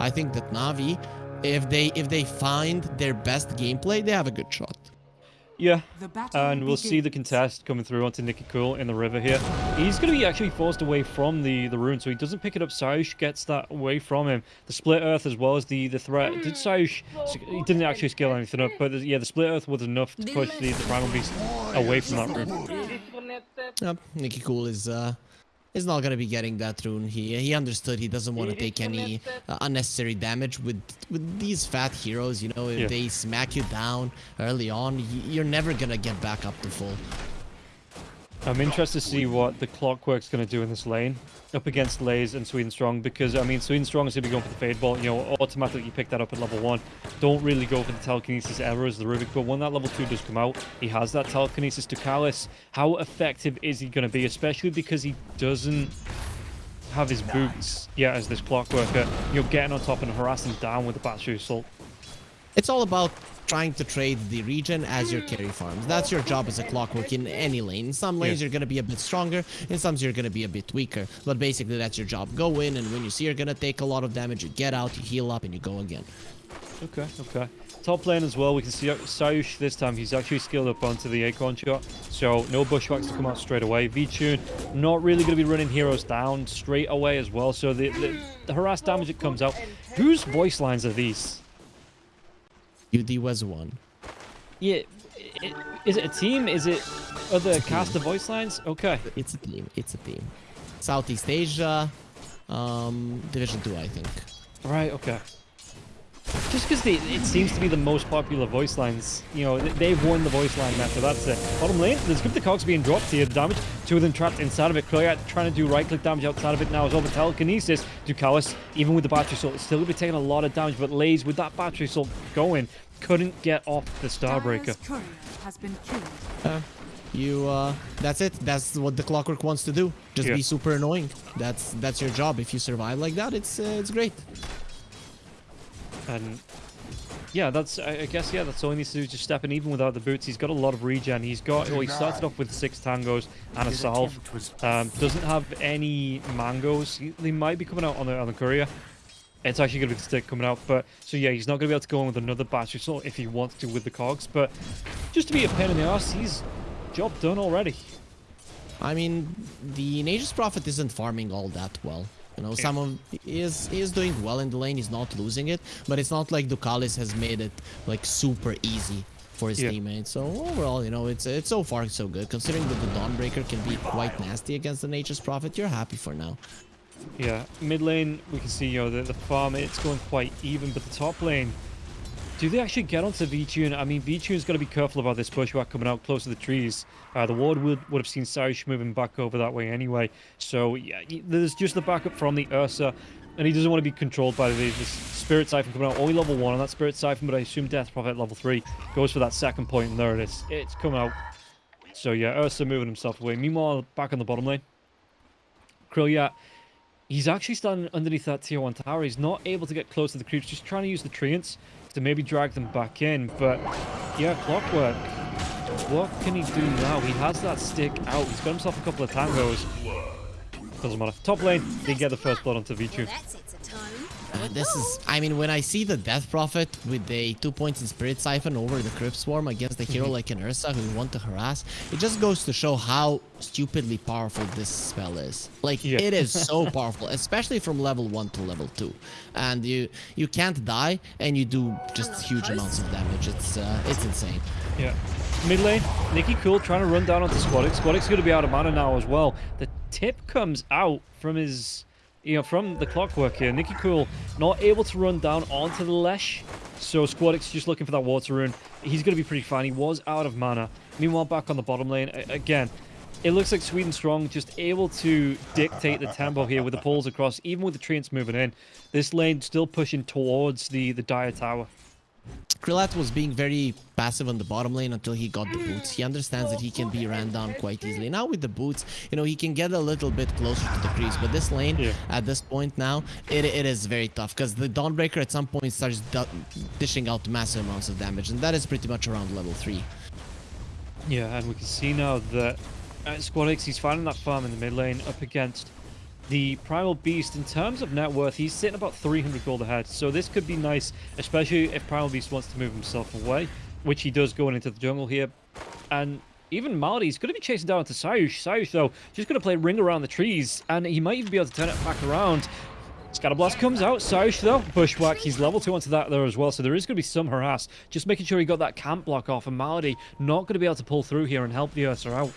I think that Navi, if they if they find their best gameplay, they have a good shot. Yeah, and we'll see the contest coming through onto Nicky Cool in the river here. He's going to be actually forced away from the, the rune, so he doesn't pick it up. Sayush gets that away from him. The split earth as well as the, the threat. Did Sayush... He didn't actually scale anything up, but yeah, the split earth was enough to push the, the primal beast away from that rune. Yep, Nicky Cool is uh is not gonna be getting that rune. He he understood he doesn't want to take any uh, unnecessary damage with with these fat heroes. You know, if Yeah. they smack you down early on, you're never gonna get back up to full. I'm interested to see what the Clockwork's going to do in this lane up against Lays and Sweden Strong because, I mean, Sweden Strong is going to be going for the Fade Bolt. You know, automatically you pick that up at level 1. Don't really go for the Telekinesis ever as the Rubik, but when that level 2 does come out, he has that Telekinesis to Callus. How effective is he going to be, especially because he doesn't have his boots yet as this Clockworker. You're getting on top and harassing down with the Battery Assault. It's all about trying to trade the region as your carry farms. That's your job as a clockwork in any lane. In some lanes Yeah. you're gonna be a bit stronger, in some you're gonna be a bit weaker. But basically that's your job. Go in and when you see you're gonna take a lot of damage, you get out, you heal up, and you go again. Okay, okay. Top lane as well, we can see Sayush this time, he's actually skilled up onto the Acorn shot, so no bushwhacks to come out straight away. V-Tune, not really going to be running heroes down straight away as well, so the, the, the harass damage that comes out. Whose voice lines are these? UD was one. Yeah, is it a team? Is it other cast of voice lines? Okay. It's a team. It's a team. Southeast Asia, um, Division 2, I think. Right, okay. Just because it seems to be the most popular voice lines, you know, they've won the voice line meta, that's it. Bottom lane, there's Cryptic Cogs being dropped here, the damage, two of them trapped inside of it. Krillyak trying to do right-click damage outside of it now as well, but telekinesis to even with the battery assault, it's still going to be taking a lot of damage, but Lays, with that battery assault going, couldn't get off the Starbreaker. Has been. Uh, you, uh, that's it. That's what the Clockwork wants to do. Just Yeah. be super annoying. That's that's your job. If you survive like that, it's uh, it's great. And yeah, that's I I guess yeah, that's all he needs to do. is Just step in, even without the boots. He's got a lot of regen. He's got. Well, he started off with six tangos and a salve. Um, doesn't have any mangoes. They might be coming out on the on the courier. It's actually going to be the stick coming out, but so yeah, he's not going to be able to go in with another battery assault if he wants to with the cogs. But just to be a pain in the ass, he's job done already. I mean, the Nature's Prophet isn't farming all that well. You know, some of he is he is doing well in the lane. He's not losing it, but it's not like Ducalis has made it like super easy for his Yeah. teammates. So overall, you know, it's it's so far so good. Considering that the Dawnbreaker can be quite nasty against the Nature's Prophet, you're happy for now. Yeah, mid lane we can see you know the, the farm it's going quite even, but the top lane, do they actually get onto V-Tune? I mean, V-Tune's got to be careful about this bushwhack coming out close to the trees. Uh, the ward would would have seen Sayush moving back over that way anyway. So yeah, there's just the backup from the Ursa, and he doesn't want to be controlled by the this Spirit Siphon coming out. Only level one on that Spirit Siphon, but I assume Death Prophet level three goes for that second point, and there it is. It's coming out. So yeah, Ursa moving himself away. Meanwhile, back on the bottom lane, Krilliat He's actually standing underneath that tier 1 tower. He's not able to get close to the creeps, just trying to use the treants to maybe drag them back in. But, yeah, Clockwork. What can he do now? He has that stick out. He's got himself a couple of tangos. Doesn't matter. Top lane, they get the first blood onto V2. Uh, this is, I mean, when I see the Death Prophet with a two points in Spirit Siphon over the Crypt Swarm against a hero like an Ursa who you want to harass, it just goes to show how stupidly powerful this spell is. Like, Yeah. it is so powerful, especially from level 1 to level 2. And you you can't die, and you do just huge amounts of damage. It's uh, it's insane. Yeah. Mid lane, Nicky Cool trying to run down onto Squadix. Squadix going to be out of mana now as well. The tip comes out from his, you know, from the clockwork here. Nikki Cool not able to run down onto the Lesh. So Squadix just looking for that water rune. He's going to be pretty fine. He was out of mana. Meanwhile, back on the bottom lane, again, it looks like Sweden Strong just able to dictate the tempo here with the pulls across, even with the treants moving in. This lane still pushing towards the, the Dire Tower. Krillat was being very passive on the bottom lane until he got the boots. He understands that he can be ran down quite easily. Now with the boots, you know, he can get a little bit closer to the creeps. But this lane, Yeah. at this point now, it, it is very tough because the Dawnbreaker at some point starts dishing out massive amounts of damage. And that is pretty much around level 3. Yeah, and we can see now that uh, Squadix, he's finding that farm in the mid lane up against The Primal Beast, in terms of net worth, he's sitting about 300 gold ahead. So this could be nice, especially if Primal Beast wants to move himself away, which he does going into the jungle here. And even Maldy's going to be chasing down to Sayush. Sayush, though, just going to play ring around the trees, and he might even be able to turn it back around. Scatterblast comes out. Sayush, though, Bushwhack, he's level 2 onto that there as well, so there is going to be some harass. Just making sure he got that camp block off, and Malady not going to be able to pull through here and help the Ursa out.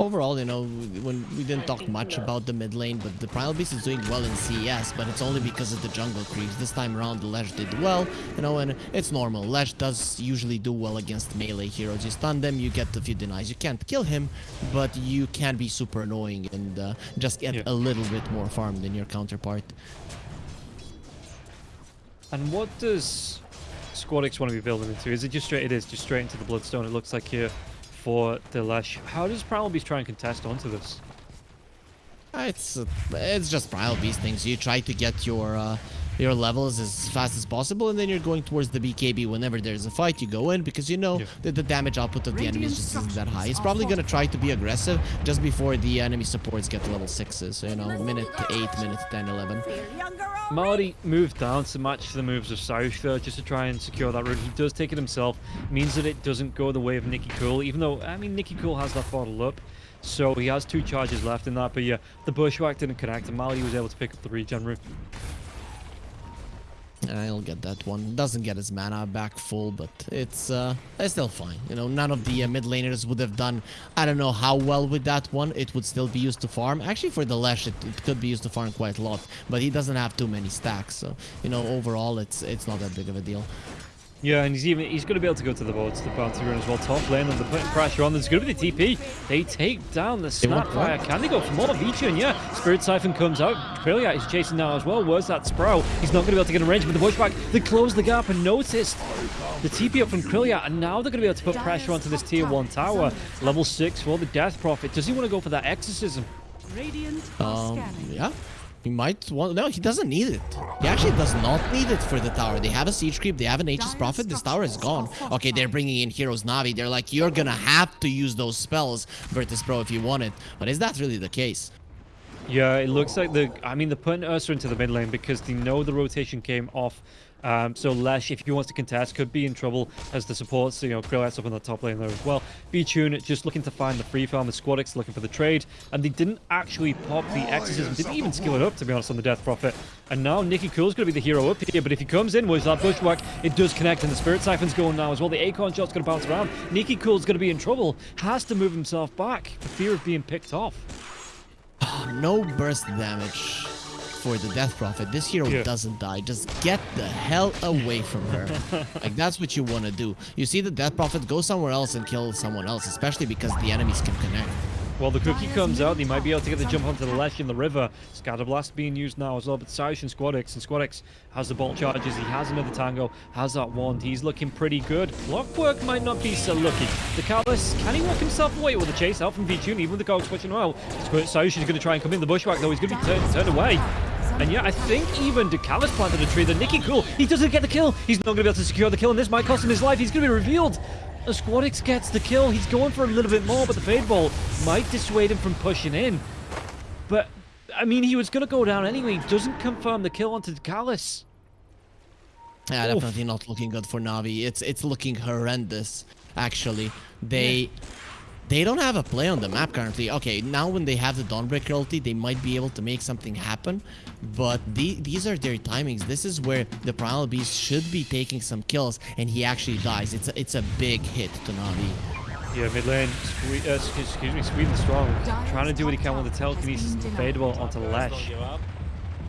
Overall, you know, when we didn't talk much about the mid lane, but the Primal Beast is doing well in CS, but it's only because of the jungle creeps. This time around, the Lesh did well, you know, and it's normal. Lesh does usually do well against melee heroes. You stun them, you get a few denies. You can't kill him, but you can be super annoying and uh, just get Yeah. a little bit more farm than your counterpart. And what does Squadix want to be building into? Is it just straight? It is just straight into the Bloodstone. It looks like here for the Lesh. How does Primal Beast try and contest onto this? Uh, It's uh, it's just Primal Beast things. You try to get your uh, your levels as fast as possible, and then you're going towards the BKB. Whenever there's a fight, you go in because you know Yeah. that the damage output of the enemy Radiant just isn't that high. He's are probably gonna try to be aggressive just before the enemy supports get to level sixes. So you know, minute eight, minute 10, 11. Marty moved down to match the moves of Saush though, just to try and secure that route. He does take it himself, means that it doesn't go the way of Nicky Cool, even though, I mean, Nicky Cool has that bottle up. So he has two charges left in that, but yeah, the Bushwhack didn't connect, and Mali was able to pick up the regen route. I'll get that one. Doesn't get his mana back full, but it's uh, it's still fine. You know, none of the uh, mid laners would have done. I don't know how well with that one. It would still be used to farm. Actually, for the Lesh, it, it could be used to farm quite a lot. But he doesn't have too many stacks, so you know, overall, it's it's not that big of a deal. Yeah, and he's even he's going to be able to go to the boat, to the bounty run as well. Top lane, and they're putting pressure on. There's going to be the TP. They take down the want Snapfire. Can they go for more? V-Tune, yeah. Spirit Siphon comes out. Krilliat is chasing now as well. Where's that Sprout? He's not going to be able to get a range with the Bushwhack. They close the gap and noticed the TP up from Krillia, and now they're going to be able to put pressure onto this tier 1 tower. Level 6 for the Death Prophet. Does he want to go for that Exorcism? Radiant Um, yeah. He might want. No, he doesn't need it. He actually does not need it for the tower. They have a siege creep. They have an Aegis Prophet. This tower is gone. Okay, they're bringing in Heroes Navi. They're like, you're gonna have to use those spells, Virtus Pro, if you want it. But is that really the case? Yeah, it looks like the. I mean, they're putting Ursa into the mid lane because they know the rotation came off. Um, so Lesh, if he wants to contest, could be in trouble as the supports, you know, Krillx up on the top lane there as well. V-Tune just looking to find the free farm, the Squadix looking for the trade, and they didn't actually pop the Exorcism, didn't even skill it up, to be honest, on the Death Prophet. And now Nicky Cool's going to be the hero up here, but if he comes in with that Bushwhack, it does connect, and the Spirit Siphon's going now as well. The Acorn Shot's going to bounce around. Nicky Cool's going to be in trouble, has to move himself back for fear of being picked off. No burst damage for the Death Prophet. This hero Yeah. doesn't die. Just get the hell away from her. like, that's what you want to do. You see the Death Prophet, go somewhere else and kill someone else, especially because the enemies can connect. Well, the cookie comes out. They might be able to get the jump onto the Lesh in the river. Scatterblast being used now as well, but Saish and Squadix. And Squadix has the bolt charges. He has another tango, has that wand. He's looking pretty good. Clockwork might not be so lucky. The Callus, can he walk himself away with the chase out from V-Tune, even with the cogs pushing out? Saish is going to try and come in. The Bushwhack, though, he's going to be turned, turned away. And yeah, I think even Decalus planted a tree. The Nicky Cool, he doesn't get the kill. He's not going to be able to secure the kill, and this might cost him his life. He's going to be revealed. Squadix gets the kill. He's going for a little bit more, but the Fade Bolt might dissuade him from pushing in. But, I mean, he was going to go down anyway. Doesn't confirm the kill onto Decalus. Yeah, Oof. definitely not looking good for Navi. It's it's looking horrendous. Actually, they they don't have a play on the map currently. Okay, now when they have the Dawnbreaker ulti, they might be able to make something happen. But the, these are their timings. This is where the Primal Beast should be taking some kills, and he actually dies. It's a, it's a big hit to Navi. Yeah, mid lane, sque- uh, excuse, me, Sweden strong. Trying to do what he can with the telekinesis and Fade Bolt onto Lesh.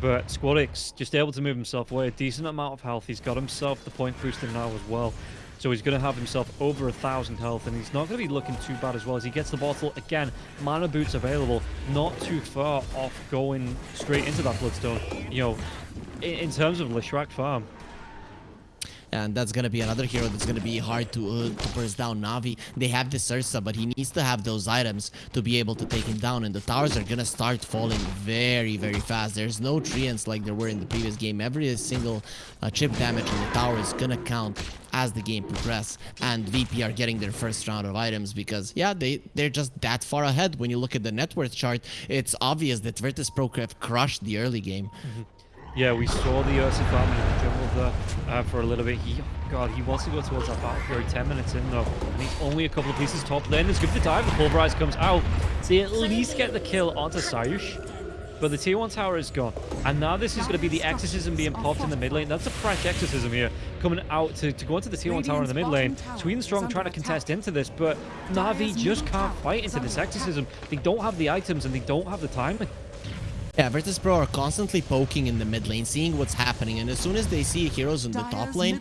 But Squadix just able to move himself away. A decent amount of health. He's got himself the point booster now as well. So he's going to have himself over a thousand health, and he's not going to be looking too bad as well as he gets the bottle again. Mana boots available, not too far off going straight into that bloodstone. You know, in, in terms of Leshrac farm, and that's gonna be another hero that's gonna be hard to, uh, to burst down Navi. They have this Ursa, but he needs to have those items to be able to take him down, and the towers are gonna start falling very, very fast. There's no treants like there were in the previous game. Every single uh, chip damage in the tower is gonna count as the game progresses and VP are getting their first round of items because yeah they they're just that far ahead when you look at the net worth chart it's obvious that Virtus Pro have crushed the early game mm -hmm. Yeah, we saw the Ursa farming in the jungle there uh, for a little bit. He, God, he wants to go towards that battle fury 10 minutes in though. And he's only a couple of pieces top lane. It's good for the dive. The pulverize comes out to at least get the kill onto Sayush. But the tier 1 tower is gone. And now this is going to be the Exorcism being popped in the mid lane. That's a fresh Exorcism here coming out to, to go into the tier 1 tower in the mid lane. Sweden Strong trying to contest into this, but Na'Vi just can't fight into this Exorcism. They don't have the items and they don't have the timing. Yeah, Virtus Pro are constantly poking in the mid lane, seeing what's happening, and as soon as they see heroes in the top lane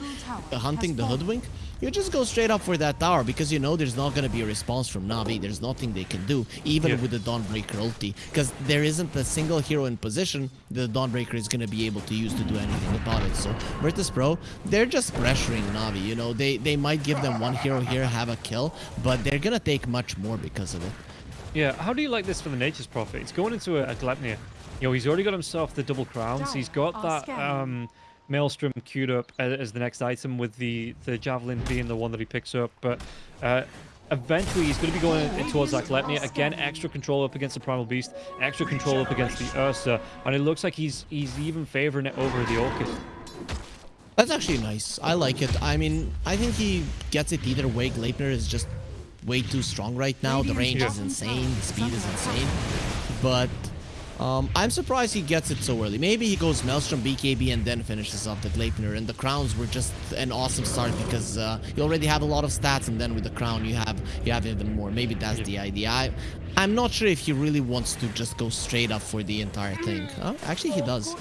uh, hunting the Hoodwink, you just go straight up for that tower because you know there's not going to be a response from Navi. There's nothing they can do, even yeah. with the Dawnbreaker ulti, because there isn't a single hero in position the Dawnbreaker is going to be able to use to do anything about it. So Virtus Pro, they're just pressuring Navi. You know, they, they might give them one hero here, have a kill, but they're going to take much more because of it. Yeah, how do you like this for the Nature's Prophet? It's going into a, a Gleipnir. You know, he's already got himself the double crowns. He's got that um, Maelstrom queued up as, the next item with the, the Javelin being the one that he picks up. But uh, eventually he's going to be going towards that Gleipnir. Again, extra control up against the Primal Beast, extra control up against the Ursa. And it looks like he's he's even favoring it over the Orchid. That's actually nice. I like it. I mean, I think he gets it either way. Gleipnir is just way too strong right now. The range is insane. The speed is insane. But um, I'm surprised he gets it so early. Maybe he goes Maelstrom, BKB, and then finishes off the Gleipnir. And the crowns were just an awesome start because uh, you already have a lot of stats, and then with the crown you have you have even more. Maybe that's the idea. I, I'm not sure if he really wants to just go straight up for the entire thing. Uh, actually, he does.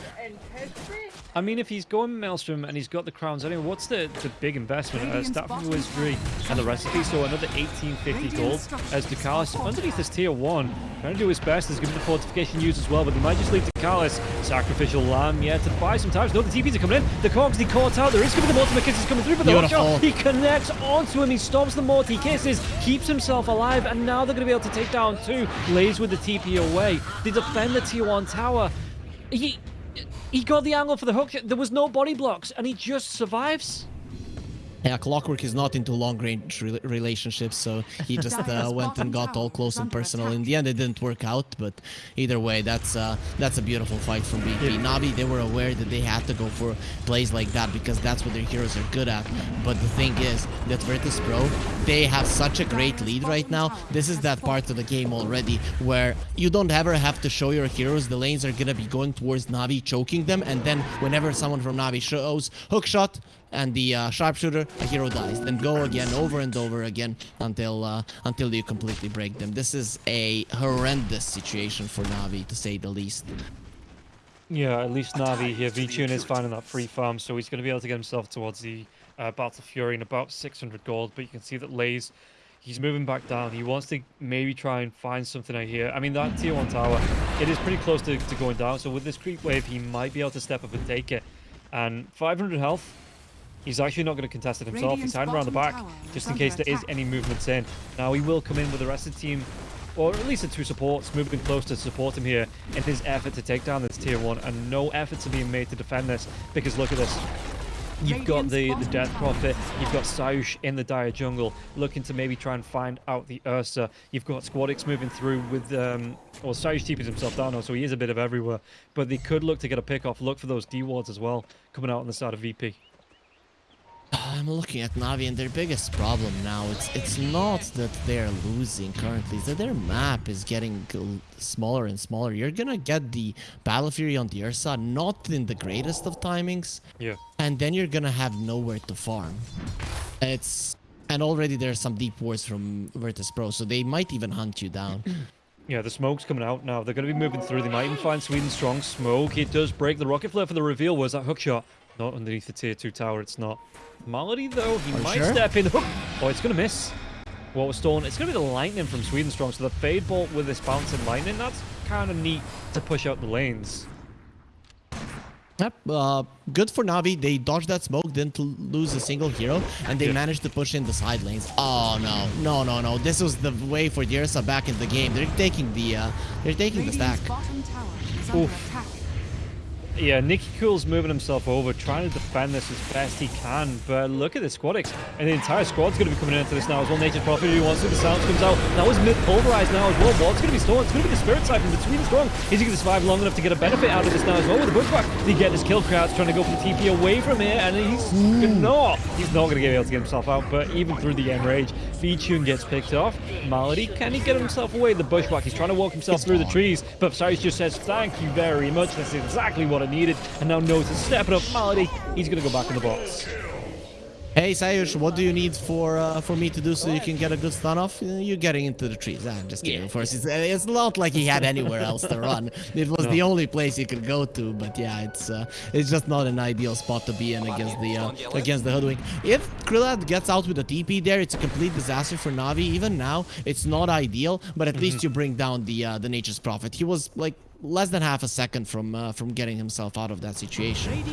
I mean, if he's going Maelstrom and he's got the crowns anyway, what's the, the big investment? Uh, Staff of Wizardry and the recipe, so another 1850 gold as Ducalis underneath this tier 1, trying to do his best. There's going to the fortification used as well, but he might just leave Ducalis. Sacrificial Lamb, yeah, to buy some time. No, the TPs are coming in. The Cogs, the caught out. There is going to be the Mortimer Kisses coming through, but the hookshot, he connects onto him. He stops the Morty Kisses, keeps himself alive, and now they're going to be able to take down two. Lays with the TP away. They defend the tier 1 tower. He he got the angle for the hook. There was no body blocks, and he just survives. Yeah, Clockwork is not into long-range re relationships, so he just uh, went and got all close and personal. In the end, it didn't work out, but either way, that's uh, that's a beautiful fight from VP. Yeah. Navi, they were aware that they had to go for plays like that because that's what their heroes are good at. But the thing is that Virtus Pro, they have such a great lead right now. This is that part of the game already where you don't ever have to show your heroes. The lanes are gonna be going towards Navi, choking them, and then whenever someone from Navi shows hook shot, and the uh, sharpshooter, a hero dies. Then go again, over and over again, until uh, until you completely break them. This is a horrendous situation for Navi, to say the least. Yeah, at least Navi here. VTune is finding that free farm, so he's going to be able to get himself towards the uh, Battle Fury in about 600 gold. But you can see that Lays, he's moving back down. He wants to maybe try and find something out here. I mean, that tier 1 tower, it is pretty close to, to going down. So with this creep wave, he might be able to step up and take it. And 500 health, He's actually not going to contest it himself. He's hiding around the back just in case there is any movements in. Now he will come in with the rest of the team, or at least the two supports, moving close to support him here in his effort to take down this tier 1. And no efforts are being made to defend this because look at this. You've got the, the Death Prophet, you've got Sayush in the Dire Jungle, looking to maybe try and find out the Ursa. You've got Squadix moving through with, um, well, Sayush TPs himself down now, so he is a bit of everywhere. But they could look to get a pick off, look for those D-wards as well, coming out on the side of VP. I'm looking at Navi and their biggest problem now, it's it's not that they're losing currently, it's that their map is getting smaller and smaller. You're gonna get the Battle Fury on the Ursa, not in the greatest of timings. Yeah. And then you're gonna have nowhere to farm. It's... And already there's some deep wards from Virtus Pro, so they might even hunt you down. Yeah, the smoke's coming out now. They're going to be moving through. They might even find Sweden strong smoke. It does break the rocket flare for the reveal. Was that hook shot? Not underneath the tier 2 tower, it's not. Malady, though, he Are might sure? step in. Oh, it's going to miss. What was stolen? It's going to be the lightning from Sweden Strong. So the Fade Bolt with this bouncing lightning, that's kind of neat to push out the lanes. Yep, uh, good for Navi. They dodged that smoke, didn't lose a single hero, and they Yeah. managed to push in the side lanes. Oh no, no, no, no! This was the way for Dirsa back in the game. They're taking the, uh, they're taking the stack. Radiant's bottom tower is under Oof. attack. Yeah, Nicky Cool's moving himself over, trying to defend this as best he can. But look at the Squadix. And the entire squad's going to be coming into this now as well. Nature's Prophet who wants to. The sound comes out. That was mid pulverized now as well. What's going to be stolen? It's going to be the Spirit Siphon between strong. Is he going to survive long enough to get a benefit out of this now as well with the Bushwhack? Did he get this kill crowds trying to go for the TP away from here? And he's mm. not. He's not going to be able to get himself out. But even through the Enrage, V-Tune gets picked off. Malady, can he get himself away? The Bushwhack, he's trying to walk himself It's through the trees. But Cyrus just says, thank you very much. That's exactly what I needed. And now Notice stepping up. Malady, he's going to go back in the box. Hey Sayush, what do you need for uh, for me to do so you can get a good stun off? Uh, You're getting into the trees. I'm just kidding. Of course, it's, uh, it's not like he had anywhere else to run. It was the only place he could go to. But yeah, it's uh, it's just not an ideal spot to be in against the uh, against the hoodwink. If Krillad gets out with a TP there, it's a complete disaster for Navi. Even now, it's not ideal. But at least you bring down the uh, the Nature's Prophet. He was like less than half a second from uh, from getting himself out of that situation.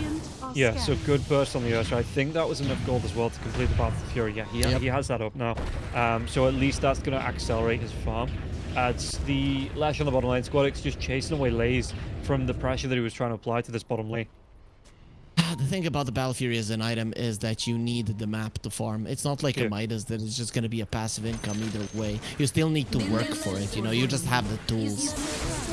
Yeah, so good burst on the Ursa. I think that was enough gold as well to complete the Battle of Fury. Yeah, he, Yep. he has that up now. Um, so at least that's going to accelerate his farm. As the Lesh on the bottom lane, Squadix just chasing away Lays from the pressure that he was trying to apply to this bottom lane. The thing about the Battle Fury as an item is that you need the map to farm. It's not like Yeah. a Midas that is just going to be a passive income either way. You still need to work for it, you know, you just have the tools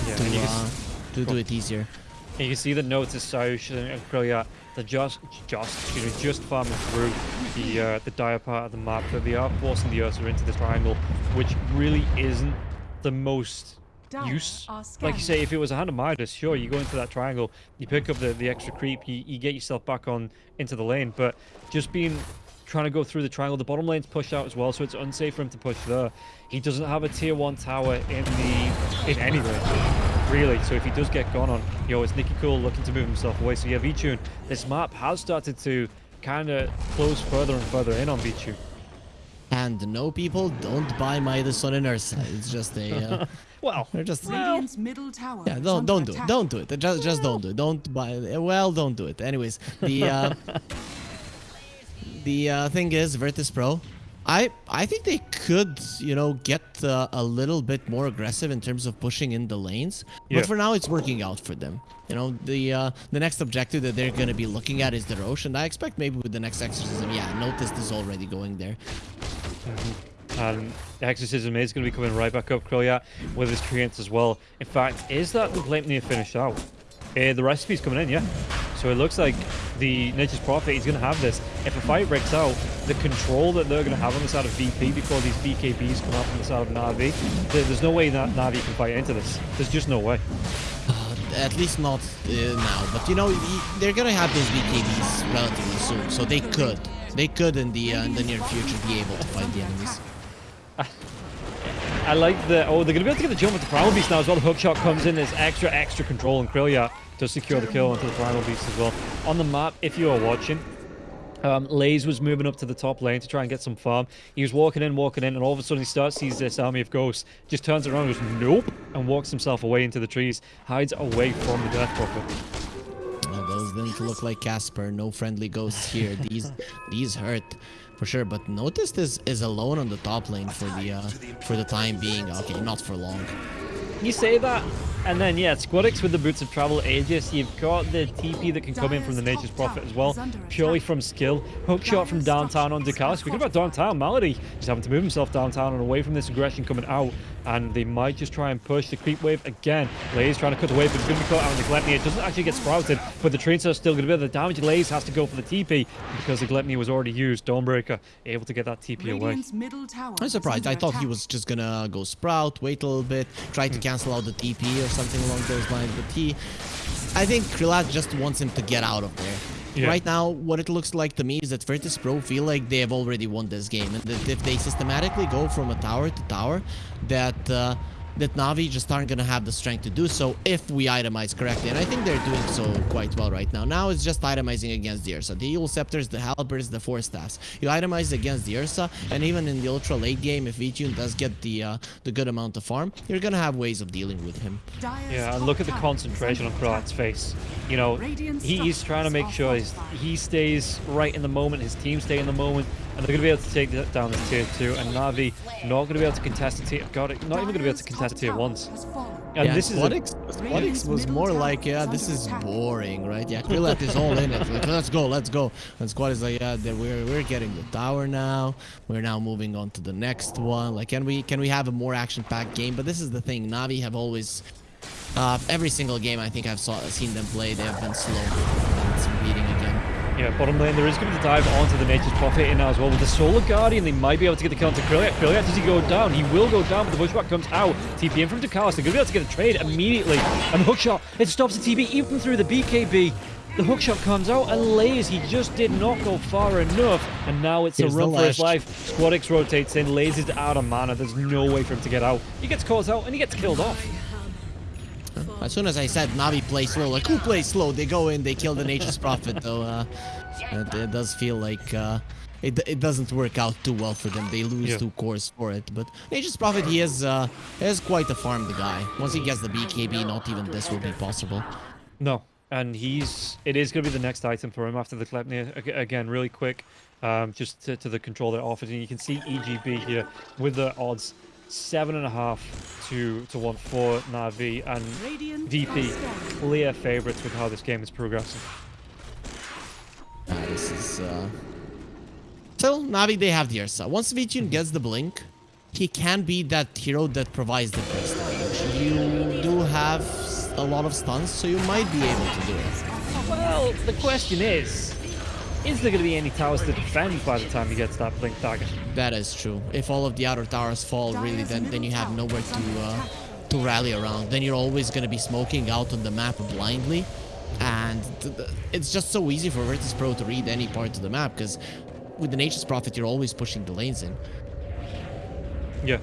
Yeah, to, you uh, to do it easier. and you can see the notes of Saush and Krillia. They're just, just, excuse me, just farming through the uh, the dire part of the map, but they are forcing the Ursa into this triangle, which really isn't the most use. Like you say, if it was a hand of Midas, sure, you go into that triangle, you pick up the, the extra creep, you, you get yourself back on into the lane. But just being trying to go through the triangle, the bottom lane's pushed out as well, so it's unsafe for him to push there. He doesn't have a tier one tower in the in any lane, really. So if he does get gone on, you know, it's Nicky Cool looking to move himself away. So yeah, V-Tune, this map has started to kind of close further and further in on V-Tune. And no, people don't buy Midas on an Ursa. It's just a, uh, Well, they're just, Radiant's middle tower yeah, don't, don't do it. Don't do it. Just, just don't do it. Don't buy, well, don't do it. Anyways, the, uh, the uh, thing is, Virtus Pro, I I think they could, you know, get uh, a little bit more aggressive in terms of pushing in the lanes. Yeah. But for now, it's working out for them. You know, the uh, the next objective that they're going to be looking at is the Roche, and I expect maybe with the next exorcism, yeah, Notice is already going there. And the Exorcism is going to be coming right back up, Krillia, with his treants as well. In fact, is that the Gleipnir finished out? Uh, the recipe's coming in, yeah. So it looks like the Nature's Prophet is going to have this. If a fight breaks out, the control that they're going to have on the side of VP before these BKBs come out from the side of Navi, there's no way that Navi can fight into this. There's just no way. Uh, at least not uh, now, but you know they're gonna have those BKBs relatively soon, so they could, they could in the uh, in the near future be able to fight the enemies. I like the... Oh, they're going to be able to get the jump with the Primal Beast now as well. The hook shot comes in. There's extra, extra control, and Krillia to secure the kill onto the Primal Beast as well. On the map, if you are watching, um, was moving up to the top lane to try and get some farm. He was walking in, walking in, and all of a sudden he starts sees this army of ghosts, just turns around goes, nope, and walks himself away into the trees, hides away from the Death Prophet. Those didn't look like Casper. No friendly ghosts here. These these hurt for sure. But Noticed is is alone on the top lane for the uh, for the time being. Okay, not for long. You say that, and then yeah, Squadix with the Boots of Travel Aegis. You've got the TP that can come in from the Nature's Prophet as well, purely from skill. Hook shot from downtown on Dekal. Speaking about downtown, Malady just having to move himself downtown and away from this aggression coming out. And they might just try and push the creep wave again. Lays trying to cut away, but it's going to be caught out on the Gleipnir. It doesn't actually get sprouted, but the trains are still going to be able to damage. Lays has to go for the TP because the Gluttony was already used. Dawnbreaker able to get that TP away. Radiant's middle I'm surprised. I under thought he was just gonna go sprout, wait a little bit, try to cancel out the TP or something along those lines. But he, I think Krillat just wants him to get out of there. Yeah. Right now, what it looks like to me is that Virtus Pro feel like they have already won this game, and that if they systematically go from a tower to tower, that uh, that Navi just aren't gonna have the strength to do so if we itemize correctly. And I think they're doing so quite well right now. Now it's just itemizing against the Ursa. The Eul's Scepters, the Halberds, the Force Staffs. You itemize against the Ursa, and even in the ultra late game, if VTune does get the uh, the good amount of farm, you're gonna have ways of dealing with him. Yeah, and look at the concentration on under Kroat's face. You know, he, he's trying to make sure are he's, he stays right in the moment, his team stay in the moment, and they're going to be able to take that down this tier 2. And Navi not going to be able to contest the tier... God, not even going to be able to Dire's contest top tier tower 1s. And yeah, this is... A, Squadix, Squadix was more like, yeah, this is boring, right? Yeah, Krillat is all in it. Like, let's go, let's go. And Squad is like, yeah, we're we're getting the tower now. We're now moving on to the next one. Like, can we can we have a more action-packed game? But this is the thing. Navi have always, uh, every single game I think I've saw, seen them play, they have been slow. And it's repeating again. yeah, bottom lane, there is going to be the dive onto the Nature's Prophet in now as well. With the Solar Guardian, they might be able to get the kill onto Krilliat. Krilliat, does he go down? He will go down, but the Bushwhack comes out. TP in from Ducalis. They're going to be able to get a trade immediately. And the hookshot, it stops the TP even through the BKB. The hookshot comes out and lays. He just did not go far enough. And now it's Here's a run for his life. Squadix rotates in, lays is out of mana. There's no way for him to get out. He gets caught out and he gets killed off. As soon as I said Navi play slow, like who plays slow? They go in, they kill the Nature's Prophet. Though uh, it, it does feel like uh, it, it doesn't work out too well for them. They lose Yeah. two cores for it. But Nature's Prophet, he is uh, he is quite a farm the guy. Once he gets the BKB, not even this will be possible. No, and he's it is going to be the next item for him after the Gleipnir. Ag- Again, really quick, um, just to, to the control that it offers, and you can see EGB here with the odds seven and a half to to one for Navi and Radiant VP clear favorites with how this game is progressing. Uh, this is uh... Still, Navi, they have the Ursa. Once V-Tune gets the Blink, he can be that hero that provides the first damage. You do have a lot of stuns, so you might be able to do it. Well, the question is, is there going to be any towers to defend by the time he gets that blink dagger? That is true. If all of the outer towers fall, really, then then you have nowhere to uh, to rally around. Then you're always gonna be smoking out on the map blindly, and th- th- it's just so easy for Virtus Pro to read any part of the map because with the Nature's Prophet, you're always pushing the lanes in. Yeah.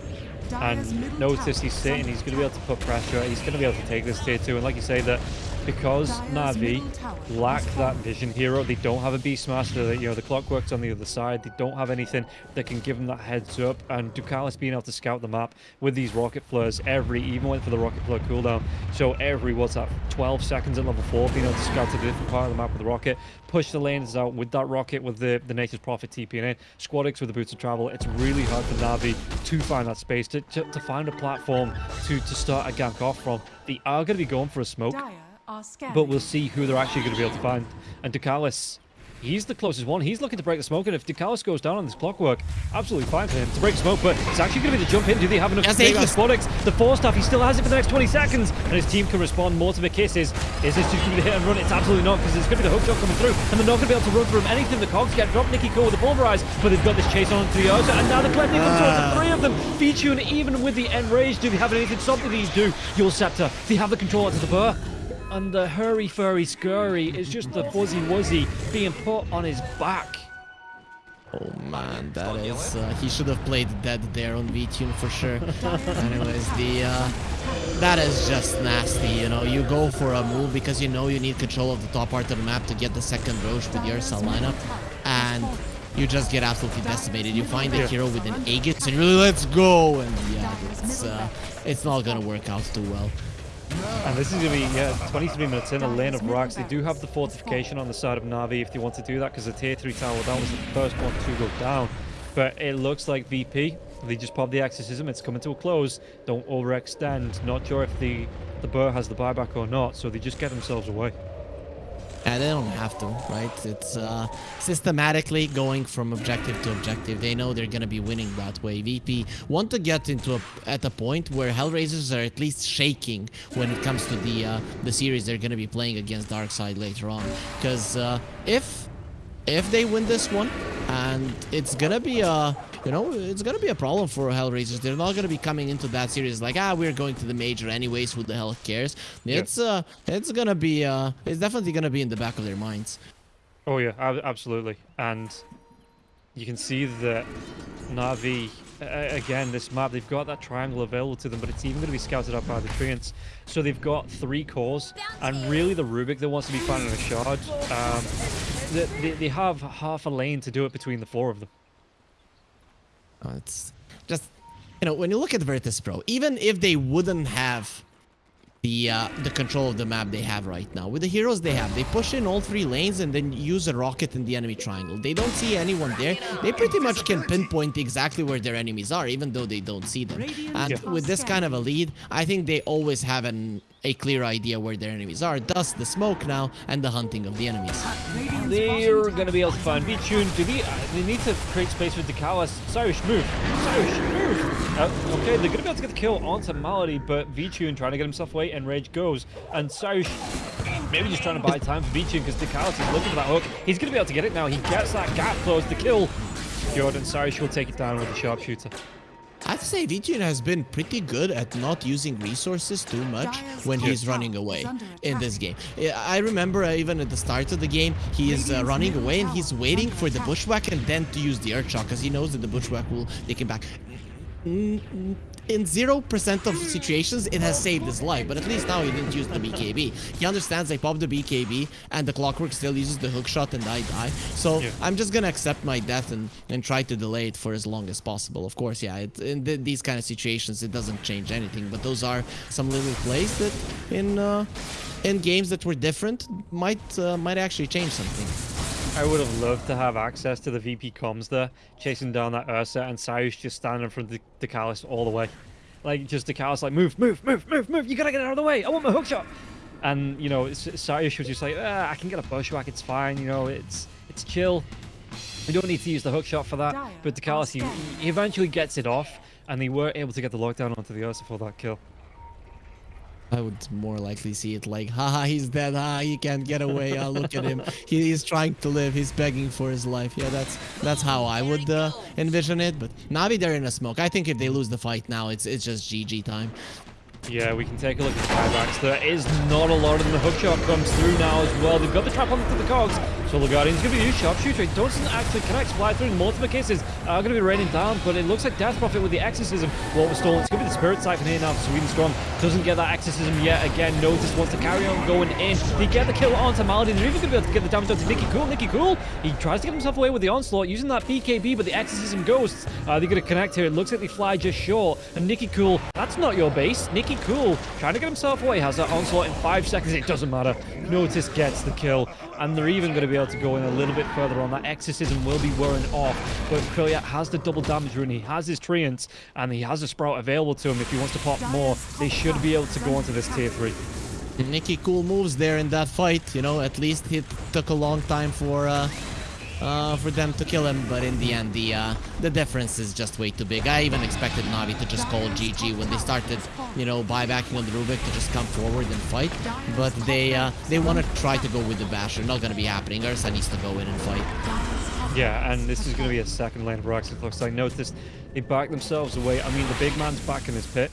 And notice he's is sitting, he's going to be able to put pressure, he's going to be able to take this tier 2. And like you say, that because Navi lack that vision hero, they don't have a Beastmaster, that you know, the clockwork's on the other side, they don't have anything that can give them that heads up. And Ducalis being able to scout the map with these rocket flares every, even went for the rocket flare cooldown. So every, what's that, 12 seconds at level 4, being able to scout to a different part of the map with the rocket, push the lanes out with that rocket with the, the Nature's Prophet in, Squadix with the Boots of Travel. It's really hard for Navi to find that space, to, to, to find a platform to, to start a gank off from. They are going to be going for a smoke. Dire are scanning. But we'll see who they're actually going to be able to find. And Ducalis, he's the closest one. He's looking to break the smoke. And if Ducalis goes down on this clockwork, absolutely fine for him to break smoke. But it's actually going to be the jump in. Do they have enough Yes, to take he out does. Squadix? The four staff, he still has it for the next 20 seconds. And his team can respond more to the kisses. Is this just going to be the hit and run? It's absolutely not, because there's going to be the hook shot coming through. And they're not going to be able to run through him. Anything the cogs get dropped. Nicky Cool with the pulverize. But they've got this chase on to the Ursa. And now the Gleipnir comes towards the three of them. V-Tune, even with the enrage, do they have anything to stop these do? Eul's Scepter, they have the control onto the burr. And the hurry furry scurry is just the fuzzy wuzzy being put on his back. Oh man, that is. Uh, he should have played dead there on VTune for sure. Anyways, the uh, that is just nasty. You know, you go for a move because you know you need control of the top part of the map to get the second Roche with your Ursa lineup, and you just get absolutely decimated. You find a Yeah. hero with an Aegis and you're like, let's go, and yeah, it's uh, it's not gonna work out too well. And this is going to be yeah, 23 minutes in a lane of rocks. They do have the fortification on the side of Navi if they want to do that because the tier 3 tower, that was the first one to go down. But it looks like VP, they just popped the exorcism. It's coming to a close. Don't overextend. Not sure if the, the Burr has the buyback or not, so they just get themselves away. And they don't have to, right? It's uh, systematically going from objective to objective. They know they're gonna be winning that way. VP want to get into a at a point where Hellraisers are at least shaking when it comes to the uh, the series they're gonna be playing against Darkseid later on. Because uh, if if they win this one, and it's gonna be a you know it's gonna be a problem for Hellraisers. They're not gonna be coming into that series like ah we're going to the major anyways. Who the hell cares? It's uh it's gonna be uh it's definitely gonna be in the back of their minds. Oh yeah, ab- absolutely. And you can see that Navi uh, again, this map, they've got that triangle available to them, but it's even going to be scouted out by the Treants. So they've got three cores, and really the Rubik that wants to be found in a shard. Um, they, they, they have half a lane to do it between the four of them. Oh, it's just you know when you look at Virtus Pro, even if they wouldn't have the uh, the control of the map they have right now with the heroes they have, they push in all three lanes and then use a rocket in the enemy triangle. They don't see anyone there. They pretty much can pinpoint exactly where their enemies are, even though they don't see them. And Yeah. with this kind of a lead, I think they always have an a clear idea where their enemies are. Thus, the smoke now and the hunting of the enemies. They're to be able to find V-Tune. Do they, uh, they need to create space for Decalis. Cyrus, move. Cyrus, move. Uh, okay, they're to be able to get the kill onto Malady, but V-Tune trying to get himself away, and Rage goes. And Cyrus maybe just trying to buy time for V-Tune because Decalis is looking for that hook. He's to be able to get it now. He gets that gap closed. The kill. Jordan Cyrus will take it down with the sharpshooter. I'd say Vijin has been pretty good at not using resources too much when he's running away in this game. I remember uh, even at the start of the game, he is uh, running away and he's waiting for the bushwhack and then to use the earth shock because he knows that the bushwhack will take him back. Mm, mm, In 0% of situations, it has saved his life, but at least now he didn't use the BKB. He understands I pop the BKB and the clockwork still uses the hook shot and I die. So Yeah. I'm just gonna accept my death and, and try to delay it for as long as possible. Of course, yeah, it, in th these kind of situations, it doesn't change anything, but those are some little plays that in uh, in games that were different might uh, might actually change something. I would have loved to have access to the VP comms there, chasing down that Ursa, and Cyrus just standing in front of the Decalis all the way. Like, just Decalis like, move, move, move, move, move, you gotta get out of the way, I want my hook shot! And, you know, S- Cyrus was just like, ah, I can get a bushwhack, it's fine, you know, it's it's chill. You don't need to use the hook shot for that. But Decalis, he, he eventually gets it off, and they were able to get the lockdown onto the Ursa for that kill. I would more likely see it like, haha, he's dead, ha, he can't get away, ah, look at him. He, he's trying to live, he's begging for his life. Yeah, that's that's how I would uh, envision it, but Navi, they're in a smoke. I think if they lose the fight now, it's it's just GG time. Yeah, we can take a look at the buybacks. There is not a lot of them. The hook shot comes through now as well. They've got the trap onto the cogs. So Guardian's going to be used sharpshooter. It doesn't actually connect. Through in multiple cases are going to be raining down, but it looks like Death Prophet with the Exorcism. What was stolen? It's going to be the Spirit Siphon here now Sweden Strong. Doesn't get that Exorcism yet. Again, Notice wants to carry on going in. They get the kill onto Malady. They're even going to be able to get the damage onto Nikki Cool. Nikki Cool, he tries to get himself away with the Onslaught using that BKB, but the Exorcism ghosts. Uh, they're going to connect here. It looks like they fly just short. And Nikki Cool, that's not your base. Nikki Cool trying to get himself away. Has that Onslaught in five seconds. It doesn't matter. Notice gets the kill. And they're even going to be able to go in a little bit further on. That Exorcism will be wearing off. But Krilliat has the double damage rune. He has his Treants. And he has a Sprout available to him if he wants to pop more. They should be able to go onto this tier 3. Nicky cool moves there in that fight. You know, at least it took a long time for uh, uh, for them to kill him, but in the end, the uh, the difference is just way too big. I even expected Navi to just call GG when they started, you know, buybacking on the Rubik to just come forward and fight. But they uh, they want to try to go with the Basher. Not gonna be happening. Ursa needs to go in and fight. Yeah, and this is going to be a second lane for Axel Flux. I noticed they back themselves away. I mean, the big man's back in his pit.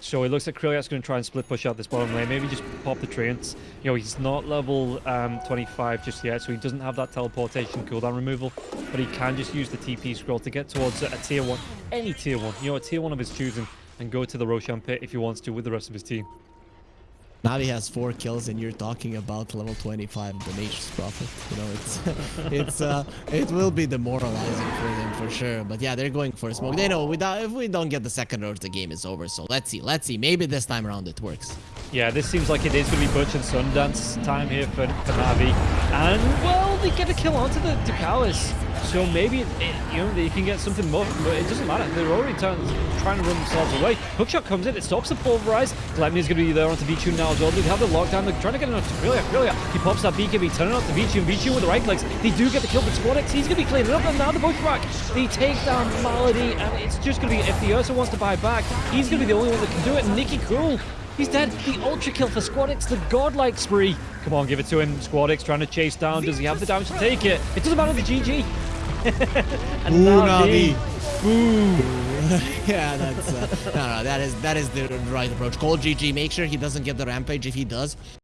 So it looks like Krilliat's going to try and split push out this bottom lane. Maybe just pop the Treants. You know, he's not level um, 25 just yet, so he doesn't have that teleportation cooldown removal. But he can just use the TP scroll to get towards a tier 1, any tier 1, you know, a tier 1 of his choosing, and go to the Roshan pit if he wants to with the rest of his team. Navi has four kills, and you're talking about level 25 the Nature's Prophet. You know, it's it's uh it will be demoralizing for them for sure. But yeah, they're going for a smoke. They know without if we don't get the second roach, the game is over. So let's see, let's see. Maybe this time around it works. Yeah, this seems like it is going to be Butch and Sundance time here for, for Navi. And, well, they get a kill onto the Ducalis. So maybe, it, it- you know, they can get something more, but it doesn't matter. They're already trying, trying to run themselves away. Hookshot comes in, it stops the pulverize. Glemny's going to be there onto V-Tune now as well. They have the lockdown, they're trying to get it onto Brilliant, Brilliant. He pops that BKB, turning up to V-Tune, V-Tune with the right clicks. They do get the kill, but Squadix, he's going to be cleaning up, and now the bushwhack. They take down Malady, and it's just going to be, if the Ursa wants to buy back, he's going to be the only one that can do it. Nikki Cool, He's dead. The ultra kill for Squadix, the godlike spree. Come on, give it to him. Squadix trying to chase down. Does he have the damage to take it? It doesn't matter the GG. and Ooh, Navi. Navi. Ooh. yeah, that's uh, no, no. That is that is the right approach. Call GG. Make sure he doesn't get the rampage. If he does,